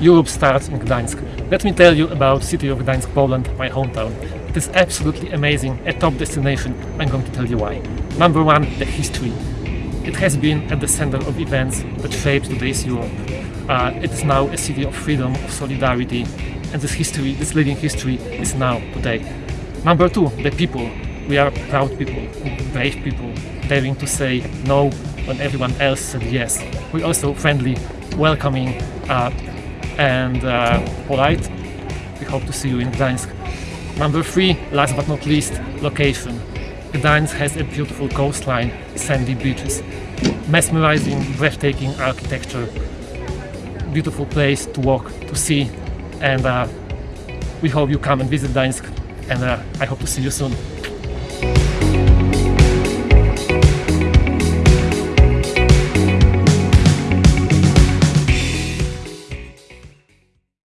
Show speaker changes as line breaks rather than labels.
Europe starts in Gdańsk. Let me tell you about the city of Gdańsk, Poland, my hometown. It is absolutely amazing, a top destination. I'm going to tell you why. Number one, the history. It has been at the center of events that shaped today's Europe. Uh, it is now a city of freedom, of solidarity, and this history, this living history, is now today. Number two, the people. We are proud people, brave people, daring to say no when everyone else said yes. We're also friendly, welcoming, uh, and uh, polite. We hope to see you in Gdańsk. Number three, last but not least, location. Gdańsk has a beautiful coastline, sandy beaches, mesmerizing, breathtaking architecture, beautiful place to walk, to see, and uh, we hope you come and visit Gdańsk, and uh, I hope to see you soon.